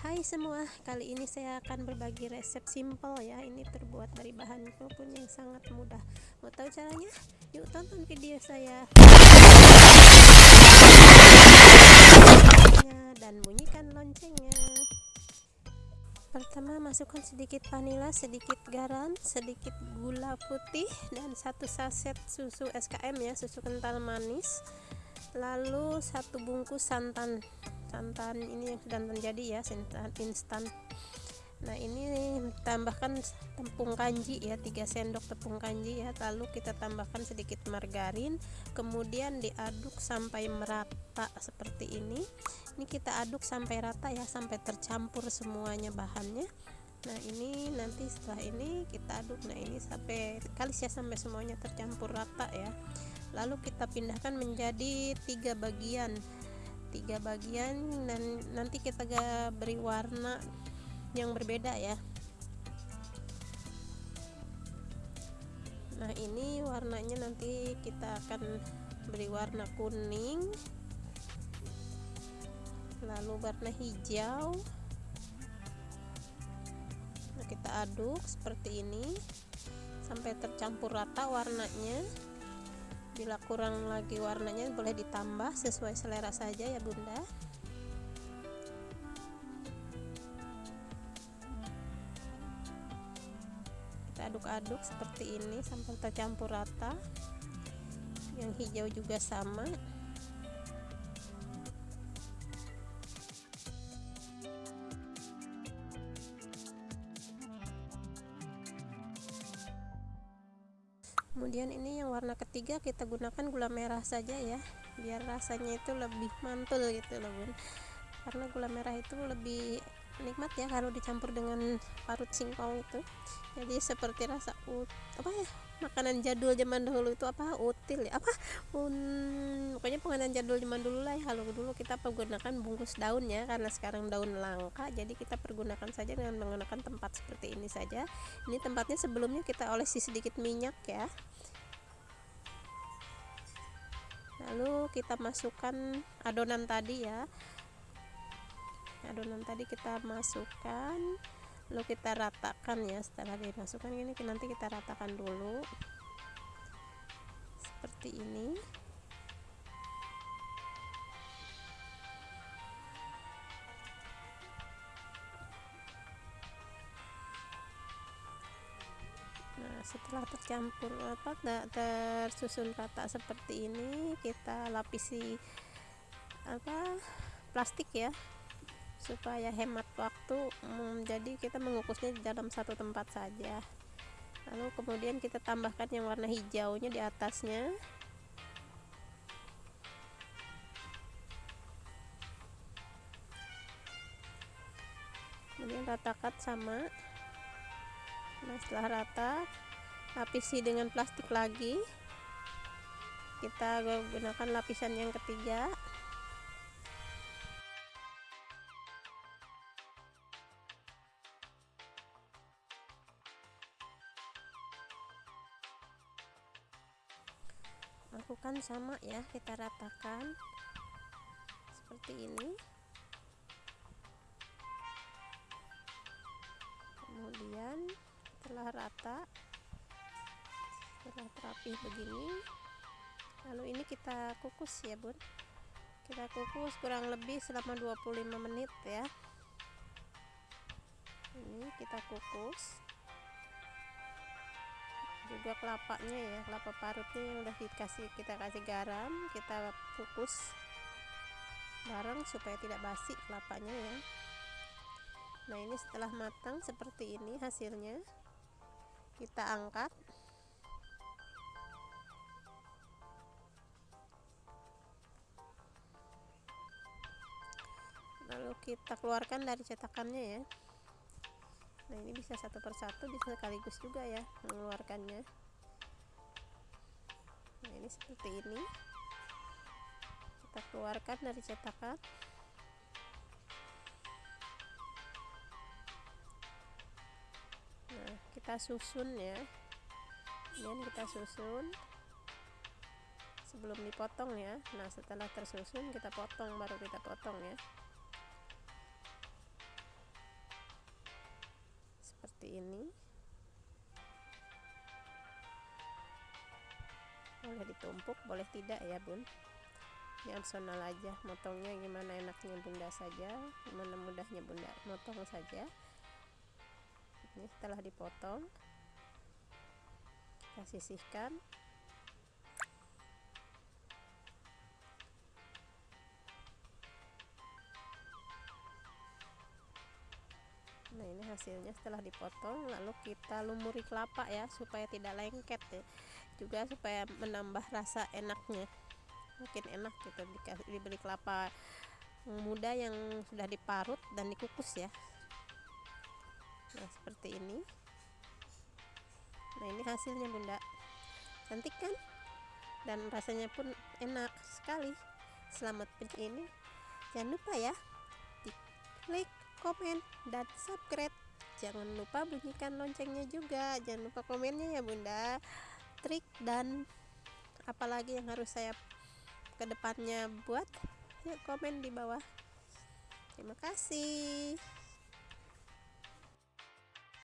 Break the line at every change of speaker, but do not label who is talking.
Hai semua, kali ini saya akan berbagi resep simple ya. Ini terbuat dari bahan pun yang sangat mudah. Mau tahu caranya? Yuk tonton video saya. Dan bunyikan loncengnya. Pertama masukkan sedikit vanila, sedikit garam, sedikit gula putih dan satu saset susu SKM ya, susu kental manis. Lalu satu bungkus santan santan ini yang sudah terjadi ya santan instan. Nah ini tambahkan tepung kanji ya 3 sendok tepung kanji ya. Lalu kita tambahkan sedikit margarin kemudian diaduk sampai merata seperti ini. Ini kita aduk sampai rata ya sampai tercampur semuanya bahannya. Nah ini nanti setelah ini kita aduk. Nah ini sampai kali ya sampai semuanya tercampur rata ya. Lalu kita pindahkan menjadi tiga bagian tiga bagian dan nanti kita beri warna yang berbeda ya. Nah ini warnanya nanti kita akan beri warna kuning lalu warna hijau. Nah, kita aduk seperti ini sampai tercampur rata warnanya bila kurang lagi warnanya boleh ditambah sesuai selera saja ya bunda. Kita aduk-aduk seperti ini sampai tercampur rata. Yang hijau juga sama kemudian ini yang warna ketiga kita gunakan gula merah saja ya biar rasanya itu lebih mantul gitu loh bun. Karena gula merah itu lebih nikmat ya kalau dicampur dengan parut singkong itu. Jadi seperti rasa ut apa ya makanan jadul zaman dahulu itu apa? Util ya? Apa? Un pokoknya penganan jadul zaman dulu lah ya. Kalau dulu kita menggunakan bungkus daun ya karena sekarang daun langka jadi kita pergunakan saja dengan menggunakan tempat seperti ini saja. Ini tempatnya sebelumnya kita olesi sedikit minyak ya. Lalu kita masukkan adonan tadi ya. Adonan tadi kita masukkan lalu kita ratakan ya. Setelah dimasukkan ini nanti kita ratakan dulu. Seperti ini setelah tercampur apa tersusun rata seperti ini kita lapisi apa plastik ya supaya hemat waktu hmm, jadi kita mengukusnya di dalam satu tempat saja. Lalu kemudian kita tambahkan yang warna hijaunya di atasnya. Kemudian ratakan sama. Nah setelah rata lapisi dengan plastik lagi. Kita gunakan lapisan yang ketiga. Lakukan sama ya kita ratakan seperti ini. Kemudian setelah rata setelah rapi begini lalu ini kita kukus ya bun. Kita kukus kurang lebih selama 25 menit ya. Ini kita kukus. Juga kelapanya ya kelapa parutnya yang udah dikasih kita kasih garam kita kukus bareng supaya tidak basi kelapanya ya. Nah ini setelah matang seperti ini hasilnya kita angkat lalu kita keluarkan dari cetakannya ya. Nah ini bisa satu persatu bisa sekaligus juga ya mengeluarkannya. Nah ini seperti ini. Kita keluarkan dari cetakan. Kita susun ya. Kemudian kita susun. Sebelum dipotong ya. Nah setelah tersusun kita potong baru kita potong ya seperti ini. Boleh ditumpuk boleh tidak ya bun? Ini opsional aja motongnya gimana enaknya bunda saja gimana mudahnya bunda? Motong saja. Ini setelah dipotong kita sisihkan. Nah ini hasilnya setelah dipotong lalu kita lumuri kelapa ya supaya tidak lengket ya. Juga supaya menambah rasa enaknya. Makin enak gitu dibeli kelapa muda yang sudah diparut dan dikukus ya. Nah seperti ini. Nah ini hasilnya bunda. Cantik kan? Dan rasanya pun enak sekali. Selamat ini. Jangan lupa ya di klik komen, dan subscribe. Jangan lupa bunyikan loncengnya juga. Jangan lupa komennya ya bunda. Trik dan apalagi yang harus saya ke depannya buat, yuk komen di bawah. Terima kasih.